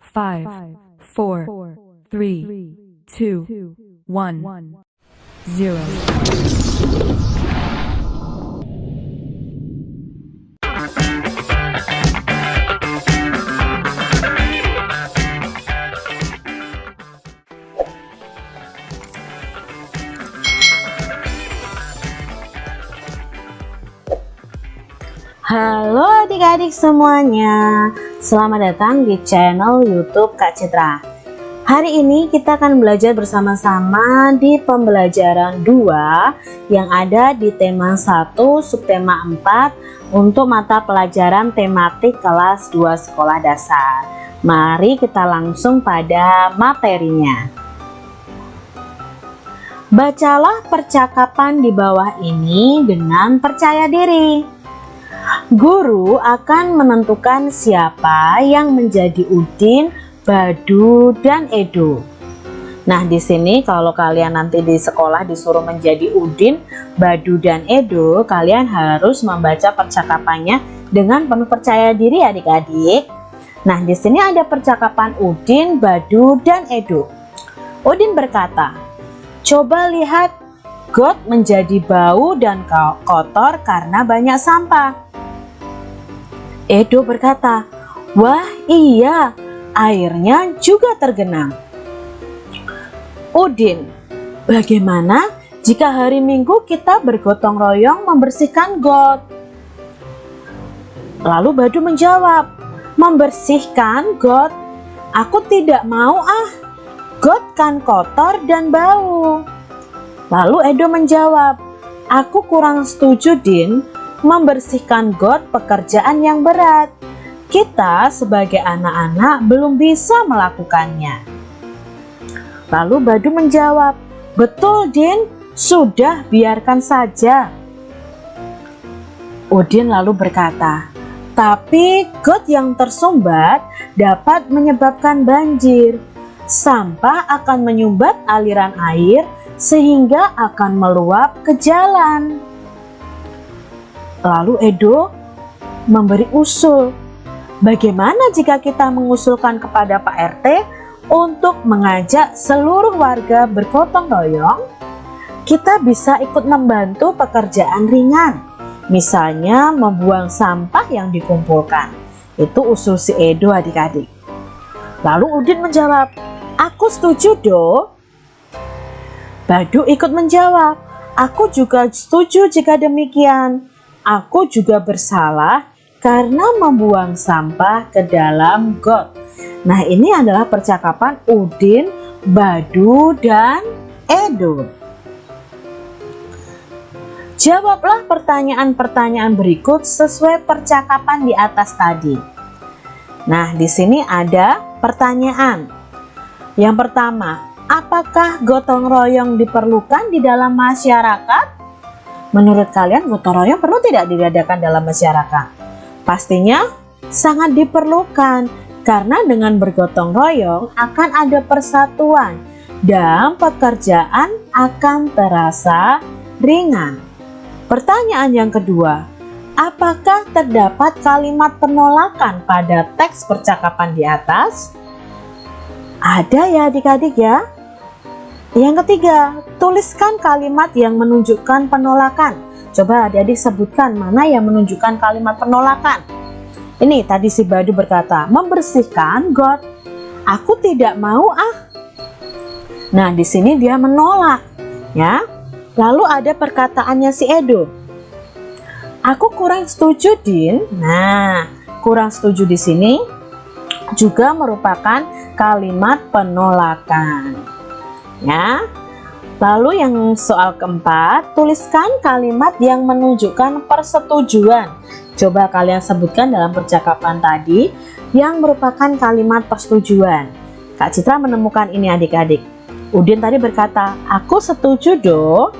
five, four, three, two, one, zero. Halo adik-adik semuanya Selamat datang di channel youtube Kak Citra. Hari ini kita akan belajar bersama-sama di pembelajaran 2 Yang ada di tema 1 subtema 4 Untuk mata pelajaran tematik kelas 2 sekolah dasar. Mari kita langsung pada materinya. Bacalah percakapan di bawah ini dengan percaya diri Guru akan menentukan siapa yang menjadi Udin, Badu, dan Edo. Nah, di sini kalau kalian nanti di sekolah disuruh menjadi Udin, Badu, dan Edo, kalian harus membaca percakapannya dengan penuh percaya diri adik-adik. Nah, di sini ada percakapan Udin, Badu, dan Edo. Udin berkata, "Coba lihat, got menjadi bau dan kotor karena banyak sampah." Edo berkata, Wah iya, airnya juga tergenang. Udin, bagaimana jika hari Minggu kita bergotong royong membersihkan got? Lalu Badu menjawab, membersihkan got? Aku tidak mau ah, got kan kotor dan bau. Lalu Edo menjawab, aku kurang setuju Din, membersihkan got pekerjaan yang berat. Kita sebagai anak-anak belum bisa melakukannya. Lalu Badu menjawab, Betul Din, sudah biarkan saja. Udin lalu berkata, Tapi got yang tersumbat dapat menyebabkan banjir. Sampah akan menyumbat aliran air sehingga akan meluap ke jalan. Lalu Edo memberi usul, bagaimana jika kita mengusulkan kepada Pak RT untuk mengajak seluruh warga bergotong royong? Kita bisa ikut membantu pekerjaan ringan, misalnya membuang sampah yang dikumpulkan. Itu usul si Edo adik-adik. Lalu Udin menjawab, aku setuju do. Badu ikut menjawab, aku juga setuju jika demikian aku juga bersalah karena membuang sampah ke dalam got. Nah ini adalah percakapan Udin, Badu, dan Edo. Jawablah pertanyaan-pertanyaan berikut sesuai percakapan di atas tadi. Nah, di sini ada pertanyaan. Yang pertama, apakah gotong royong diperlukan di dalam masyarakat? Menurut kalian gotong royong perlu tidak diadakan dalam masyarakat? Pastinya sangat diperlukan karena dengan bergotong royong akan ada persatuan dan pekerjaan akan terasa ringan. Pertanyaan yang kedua, apakah terdapat kalimat penolakan pada teks percakapan di atas? Ada ya adik-adik ya. Yang ketiga, tuliskan kalimat yang menunjukkan penolakan. Coba adik-adik sebutkan mana yang menunjukkan kalimat penolakan. Ini tadi si Badu berkata, membersihkan got. Aku tidak mau ah. Nah, di sini dia menolak, ya. Lalu ada perkataannya si Edo. Aku kurang setuju, Din. Nah, kurang setuju di sini juga merupakan kalimat penolakan ya. Lalu yang soal keempat, tuliskan kalimat yang menunjukkan persetujuan. Coba kalian sebutkan dalam percakapan tadi yang merupakan kalimat persetujuan. Kak Citra menemukan ini adik-adik. Udin tadi berkata, aku setuju do.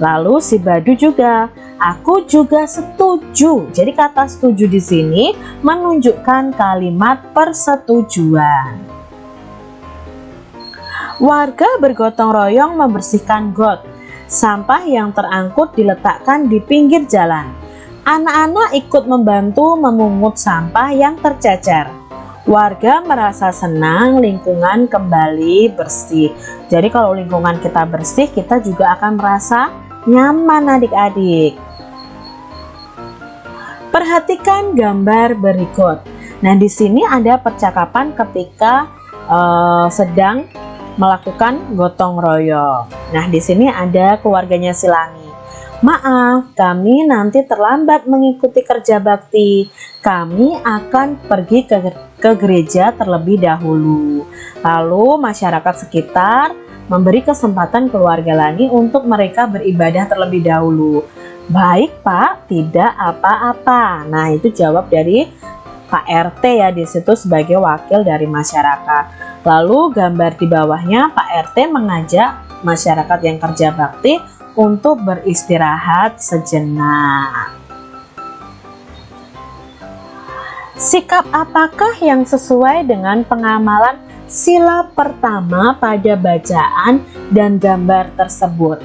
Lalu si Badu juga, aku juga setuju. Jadi kata setuju di sini menunjukkan kalimat persetujuan. Warga bergotong royong membersihkan got. Sampah yang terangkut diletakkan di pinggir jalan. Anak-anak ikut membantu memungut sampah yang tercecer. Warga merasa senang lingkungan kembali bersih. Jadi kalau lingkungan kita bersih, kita juga akan merasa nyaman adik-adik. Perhatikan gambar berikut. Nah, di sini ada percakapan ketika uh, sedang melakukan gotong royong. Nah, di sini ada keluarganya Silangi. Maaf, kami nanti terlambat mengikuti kerja bakti. Kami akan pergi ke ke gereja terlebih dahulu. Lalu masyarakat sekitar memberi kesempatan keluarga Lani untuk mereka beribadah terlebih dahulu. Baik Pak, tidak apa-apa. Nah itu jawab dari Pak RT ya di situ sebagai wakil dari masyarakat. Lalu gambar di bawahnya Pak RT mengajak masyarakat yang kerja bakti untuk beristirahat sejenak. Sikap apakah yang sesuai dengan pengamalan sila pertama pada bacaan dan gambar tersebut?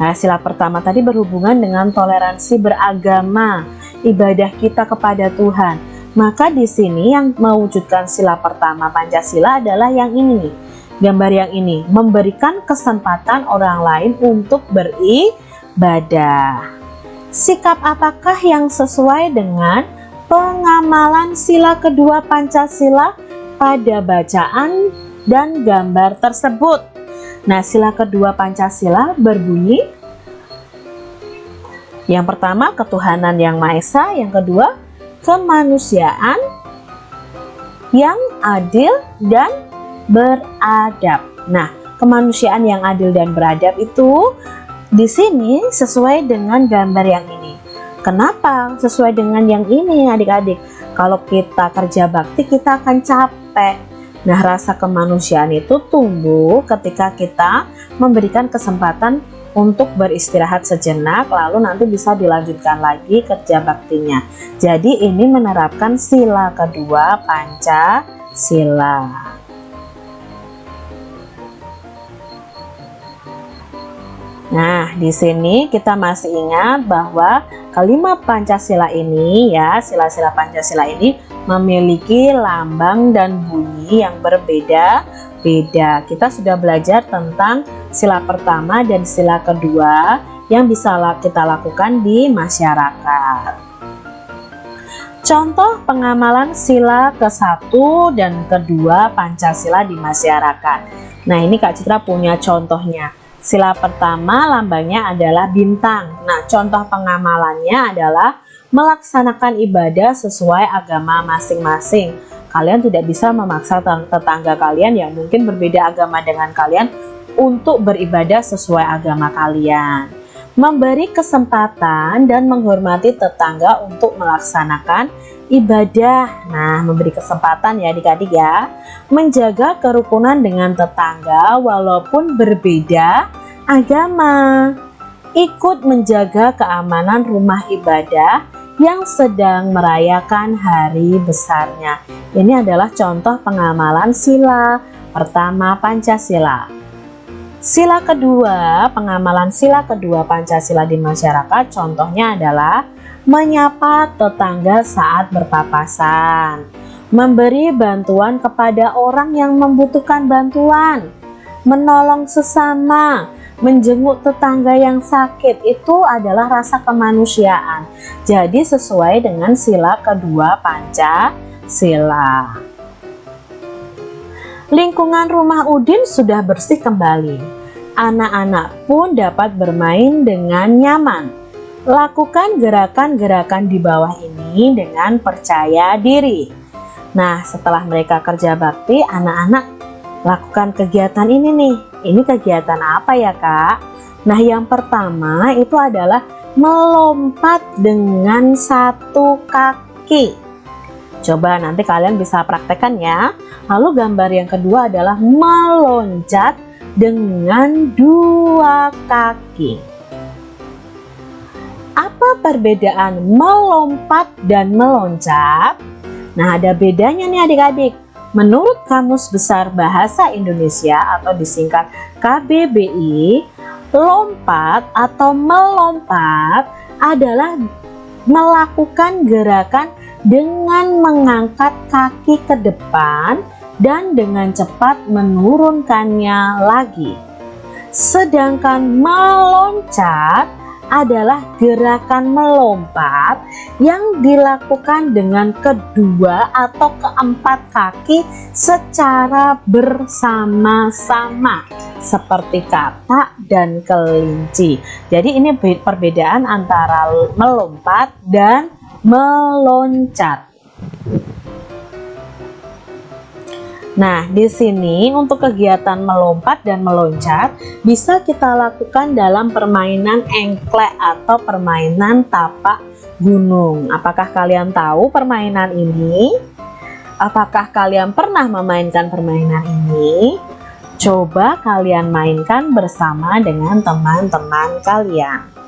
Nah, sila pertama tadi berhubungan dengan toleransi beragama, ibadah kita kepada Tuhan. Maka di sini yang mewujudkan sila pertama Pancasila adalah yang ini Gambar yang ini, memberikan kesempatan orang lain untuk beribadah. Sikap apakah yang sesuai dengan pengamalan sila kedua Pancasila pada bacaan dan gambar tersebut. Nah, sila kedua Pancasila berbunyi yang pertama ketuhanan yang Maha Esa, yang kedua kemanusiaan yang adil dan beradab. Nah, kemanusiaan yang adil dan beradab itu di sini sesuai dengan gambar yang ini. Kenapa? Sesuai dengan yang ini adik-adik. Kalau kita kerja bakti kita akan capek. Nah rasa kemanusiaan itu tumbuh ketika kita memberikan kesempatan untuk beristirahat sejenak lalu nanti bisa dilanjutkan lagi kerja baktinya. Jadi ini menerapkan sila kedua Pancasila. Nah, di sini kita masih ingat bahwa kelima Pancasila ini ya, sila-sila Pancasila ini memiliki lambang dan bunyi yang berbeda-beda. Kita sudah belajar tentang sila pertama dan sila kedua yang bisa kita lakukan di masyarakat. Contoh pengamalan sila ke-1 dan kedua Pancasila di masyarakat. Nah, ini Kak Citra punya contohnya. Sila pertama lambangnya adalah bintang. Nah, contoh pengamalannya adalah melaksanakan ibadah sesuai agama masing-masing. Kalian tidak bisa memaksa tetangga kalian yang mungkin berbeda agama dengan kalian untuk beribadah sesuai agama kalian. Memberi kesempatan dan menghormati tetangga untuk melaksanakan ibadah. Nah, memberi kesempatan ya adik-adik ya menjaga kerukunan dengan tetangga walaupun berbeda agama, ikut menjaga keamanan rumah ibadah yang sedang merayakan hari besarnya. Ini adalah contoh pengamalan sila pertama Pancasila. Sila kedua, pengamalan sila kedua Pancasila di masyarakat contohnya adalah menyapa tetangga saat berpapasan memberi bantuan kepada orang yang membutuhkan bantuan, menolong sesama, menjenguk tetangga yang sakit itu adalah rasa kemanusiaan. Jadi sesuai dengan sila kedua Pancasila. Lingkungan rumah Udin sudah bersih kembali. Anak-anak pun dapat bermain dengan nyaman. Lakukan gerakan-gerakan di bawah ini dengan percaya diri. Nah, setelah mereka kerja bakti, anak-anak lakukan kegiatan ini nih. Ini kegiatan apa ya, Kak? Nah, yang pertama itu adalah melompat dengan satu kaki. Coba nanti kalian bisa praktekkan ya. Lalu gambar yang kedua adalah meloncat dengan dua kaki. Apa perbedaan melompat dan meloncat? Nah, ada bedanya nih adik-adik. Menurut Kamus Besar Bahasa Indonesia atau disingkat KBBI, lompat atau melompat adalah melakukan gerakan dengan mengangkat kaki ke depan dan dengan cepat menurunkannya lagi. Sedangkan meloncat adalah gerakan melompat yang dilakukan dengan kedua atau keempat kaki secara bersama-sama seperti katak dan kelinci. Jadi ini perbedaan antara melompat dan meloncat. Nah, di sini untuk kegiatan melompat dan meloncat bisa kita lakukan dalam permainan engklek atau permainan tapak gunung. Apakah kalian tahu permainan ini? Apakah kalian pernah memainkan permainan ini? Coba kalian mainkan bersama dengan teman-teman kalian.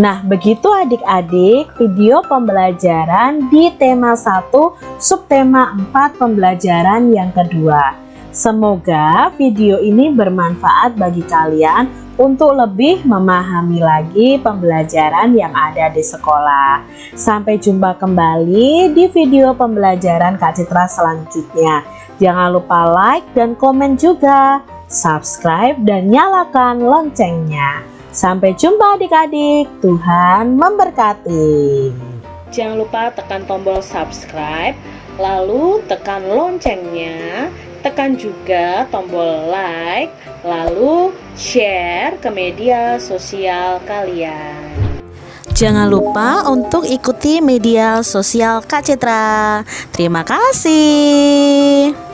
Nah, begitu adik-adik video pembelajaran di tema 1 subtema 4 pembelajaran yang kedua. Semoga video ini bermanfaat bagi kalian untuk lebih memahami lagi pembelajaran yang ada di sekolah. Sampai jumpa kembali di video pembelajaran Kak Citra selanjutnya. Jangan lupa like dan komen juga, subscribe dan nyalakan loncengnya. Sampai jumpa adik-adik, Tuhan memberkati. Jangan lupa tekan tombol subscribe, lalu tekan loncengnya, tekan juga tombol like, lalu share ke media sosial kalian. Jangan lupa untuk ikuti media sosial Kak Citra. Terima kasih.